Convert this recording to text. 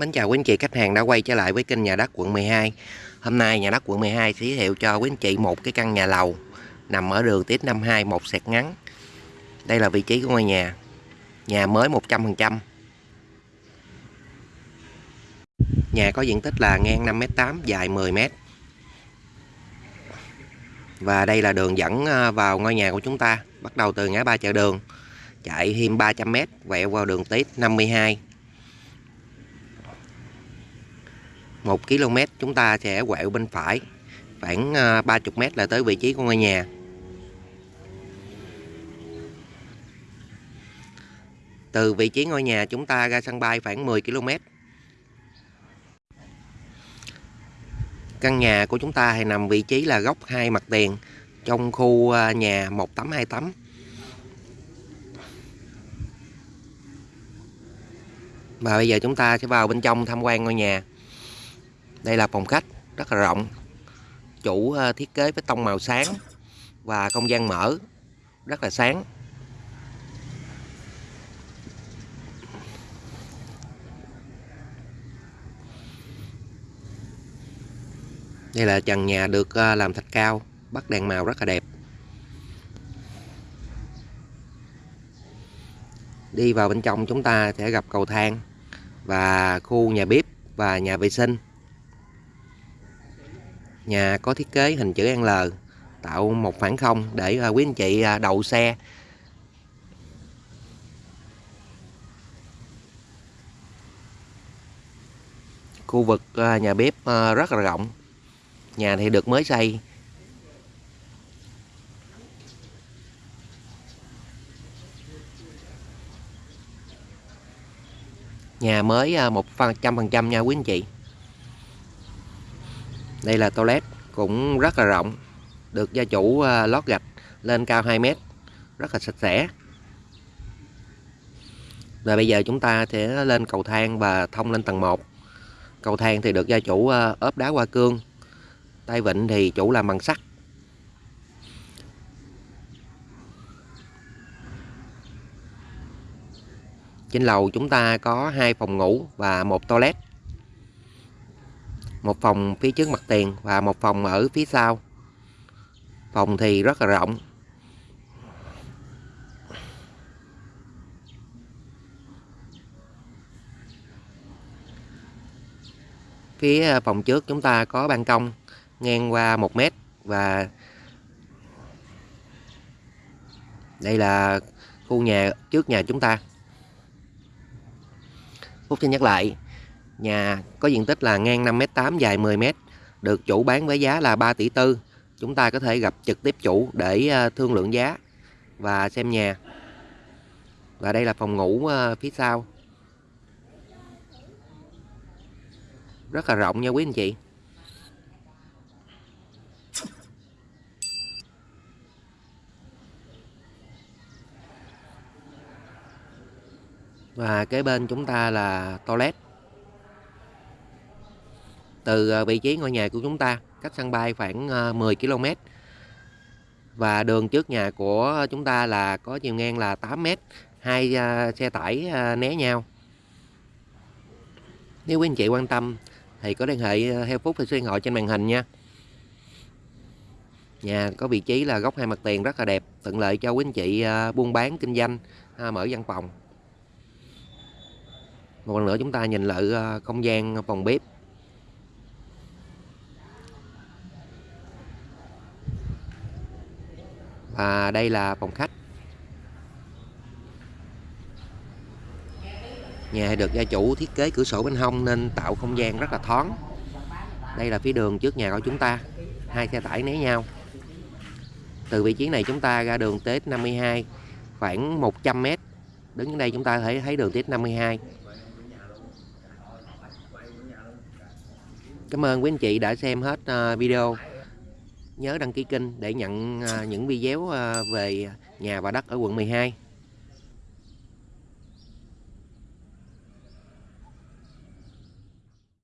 Mến chào quý anh chị, khách hàng đã quay trở lại với kênh nhà đất quận 12 Hôm nay nhà đất quận 12 giới thiệu cho quý anh chị một cái căn nhà lầu Nằm ở đường Tiếp 52 một sẹt ngắn. Đây là vị trí của ngôi nhà. Nhà mới 100% Nhà có diện tích là ngang 5m8 dài 10m Và đây là đường dẫn ờ, vào ngôi nhà của chúng ta, Bắt đầu từ ngã ba chợ đường, Chạy thêm 300m quẹo vào đường Tiếp 52 1 km, chúng ta sẽ quẹo bên phải, khoảng à, 30 m là tới vị trí của ngôi nhà. Từ vị trí ngôi nhà chúng ta ra sân bay khoảng 10 km. Căn nhà của chúng ta thì nằm vị trí là góc hai mặt tiền, trong khu à, nhà một tấm hai tấm và bây giờ chúng ta sẽ vào bên trong tham quan ngôi nhà đây là phòng khách, rất là rộng. Chủ ờ, thiết kế với tông màu sáng và không gian mở, rất là sáng. Đây là trần nhà được ờ, làm thạch cao, bắt đèn màu rất là đẹp. Đi vào bên trong chúng ta sẽ gặp cầu thang và khu nhà bếp và nhà vệ sinh. Nhà có thiết kế hình chữ L, tạo một khoảng không để à, quý anh chị à, đầu đậu xe. Khu vực à, nhà bếp rất là rộng. Nhà thì được mới xây. Nhà mới một trăm phần trăm nha quý anh chị đây là toilet cũng rất là rộng, được gia chủ à, lót gạch lên cao 2 mét, rất là sạch sẽ. Và bây giờ chúng ta sẽ lên cầu thang và thông lên tầng 1 cầu thang thì được gia chủ à, ốp đá hoa cương, tay vịn thì chủ làm bằng sắt. Trên lầu chúng ta có hai phòng ngủ và một toilet một phòng phía trước mặt tiền và một phòng ở phía sau. Phòng thì rất là rộng. Phía à, phòng trước chúng ta có ban công ngang qua một mét và đây là khu nhà trước nhà chúng ta. Phúc xin nhắc lại Nhà có diện tích là ngang 5m8 dài 10m, được chủ bán với giá là 3 tỷ tư. Chúng ta có thể gặp trực tiếp chủ để ờ, thương lượng giá và xem nhà. Và đây là phòng ngủ ờ, phía sau. Rất là rộng nha quý anh chị. Và kế bên chúng ta là toilet từ ờ, vị trí ngôi nhà của chúng ta, cách sân bay khoảng ờ, 10 km và đường trước nhà của chúng ta là có chiều ngang là 8 m hai ờ, xe tải né nhau. Nếu quý anh chị quan tâm thì có liên hệ theo phút thì số điện thoại trên màn hình nha. Nhà có vị trí là góc hai mặt tiền rất là đẹp, thuận lợi cho quý anh chị buôn bán, kinh doanh mở văn phòng. Một lần nữa chúng ta nhìn lại không gian phòng bếp. Và đây là phòng khách. Nhà được gia chủ thiết kế cửa sổ bên hông nên tạo không gian rất là thoáng. Đây là phía đường trước nhà của chúng ta. Hai xe tải né nhau. Từ vị trí này chúng ta ra đường Tết 52 khoảng 100m đứng đây chúng ta có thể thấy đường Tết 52 Cảm ơn quý anh chị đã xem hết ờ, video nhớ đăng ký kênh để nhận à, những video à, về nhà và đất ở quận 12